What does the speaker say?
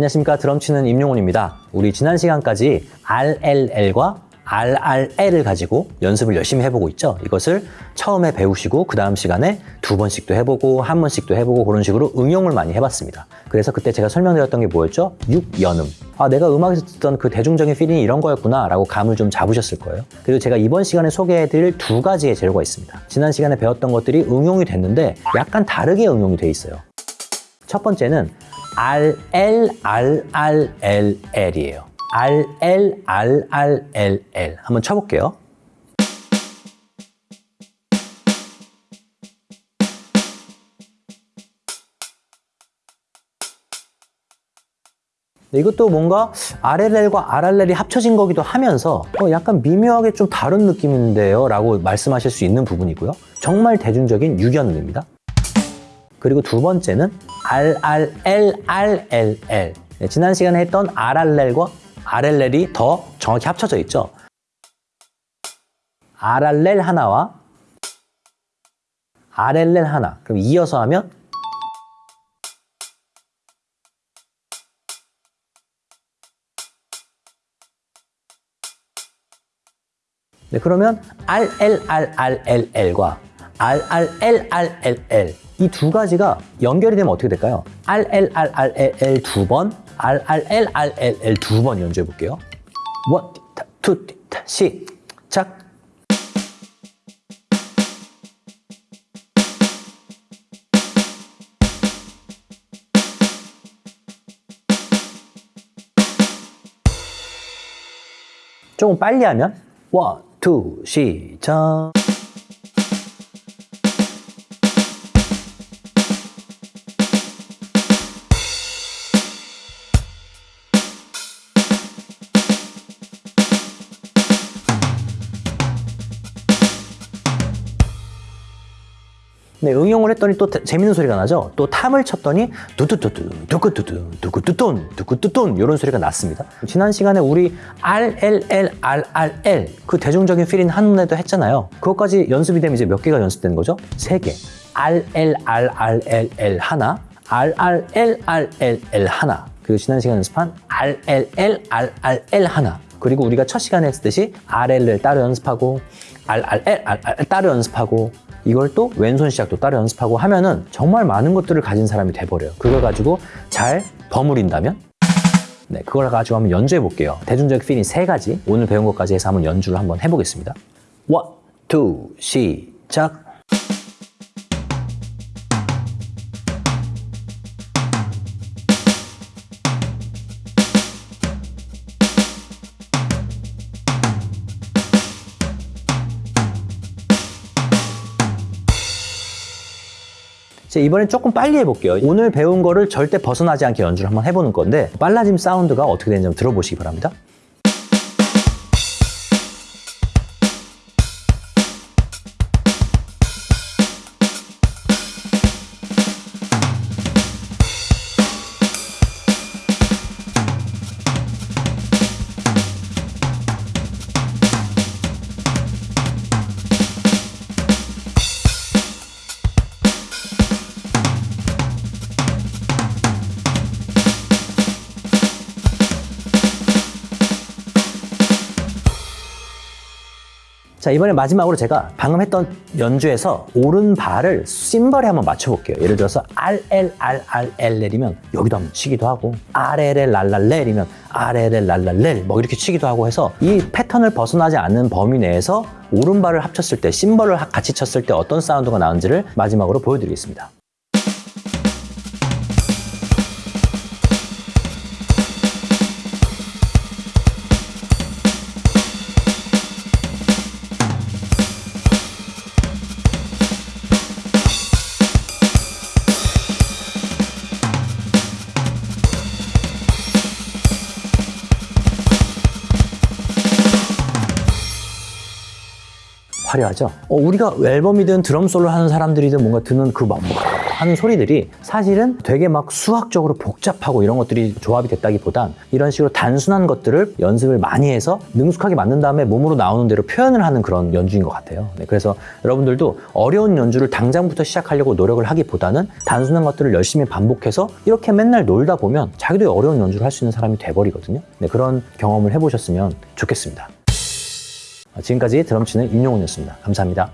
안녕하십니까 드럼 치는 임용훈입니다. 우리 지난 시간까지 RLL과 RRL을 가지고 연습을 열심히 해보고 있죠. 이것을 처음에 배우시고 그 다음 시간에 두 번씩도 해보고 한 번씩도 해보고 그런 식으로 응용을 많이 해봤습니다. 그래서 그때 제가 설명드렸던 게 뭐였죠? 육연음. 아 내가 음악에서 듣던 그 대중적인 fill-in이 이런 거였구나 라고 감을 좀 잡으셨을 거예요. 그리고 제가 이번 시간에 소개해드릴 두 가지의 재료가 있습니다. 지난 시간에 배웠던 것들이 응용이 됐는데 약간 다르게 응용이 돼 있어요. 첫 번째는 RLRRLL이에요. RLRRLL 한번 쳐볼게요. 네, 이것도 뭔가 RLL과 RRL이 합쳐진 거기도 하면서 어, 약간 미묘하게 좀 다른 느낌인데요 라고 말씀하실 수 있는 부분이고요. 정말 대중적인 유견음입니다. 그리고 두 번째는 RRLRLL 네, 지난 시간에 했던 RRL과 RLL이 더 정확히 합쳐져 있죠. RRL 하나와 RLL 하나. 그럼 이어서 하면 네, 그러면 RLRRLL과 RRLRLL 이 두 가지가 연결이 되면 어떻게 될까요? RLRRLL 두 번, RRLRLL 두 번 연주해 볼게요. 원, 투, 시작. 조금 빨리 하면 one, two, 시작. 네, 응용을 했더니 또 재밌는 소리가 나죠? 또 tom을 쳤더니 두두두두, 두구두두, 두구두돈, 두구두돈 이런 소리가 났습니다. 지난 시간에 우리 RLL, RRL 그 대중적인 필인 한문에도 했잖아요. 그것까지 연습이 되면 이제 몇 개가 연습되는 거죠? 세 개. RL, RRLL 하나, RRL, RLL 하나, 그리고 지난 시간 연습한 RLL, RRL 하나, 그리고 우리가 첫 시간에 했듯이 RL을 따로 연습하고 RRL, RRL 따로 연습하고 이걸 또 왼손 시작도 따로 연습하고 하면은 정말 많은 것들을 가진 사람이 돼버려요. 그걸 가지고 잘 버무린다면 네, 그걸 가지고 한번 연주해 볼게요. 대중적 fill-in 세 가지 오늘 배운 것까지 해서 한번 연주를 한번 해보겠습니다. one, two, 시작. 이번엔 조금 빨리 해볼게요. 오늘 배운 거를 절대 벗어나지 않게 연주를 한번 해보는 건데 빨라짐 사운드가 어떻게 되는지 들어보시기 바랍니다. 자 이번에 마지막으로 제가 방금 했던 연주에서 오른발을 심벌에 한번 맞춰볼게요. 예를 들어서 RLRRL 내리면 여기도 한번 치기도 하고 RLL 랄랄렐이면 RLL 랄랄렐 뭐 이렇게 치기도 하고 해서 이 패턴을 벗어나지 않는 범위 내에서 오른발을 합쳤을 때 심벌을 같이 쳤을 때 어떤 사운드가 나는지를 마지막으로 보여드리겠습니다 화려하죠? 어, 우리가 앨범이든 드럼 솔로 하는 사람들이든 뭔가 듣는 그 막, 하는 소리들이 사실은 되게 막 수학적으로 복잡하고 이런 것들이 조합이 됐다기보단 이런 식으로 단순한 것들을 연습을 많이 해서 능숙하게 만든 다음에 몸으로 나오는 대로 표현을 하는 그런 연주인 것 같아요. 네, 그래서 여러분들도 어려운 연주를 당장부터 시작하려고 노력을 하기보다는 단순한 것들을 열심히 반복해서 이렇게 맨날 놀다 보면 자기도 어려운 연주를 할 수 있는 사람이 돼버리거든요. 네, 그런 경험을 해보셨으면 좋겠습니다. 지금까지 드럼치는 임용훈이었습니다. 감사합니다.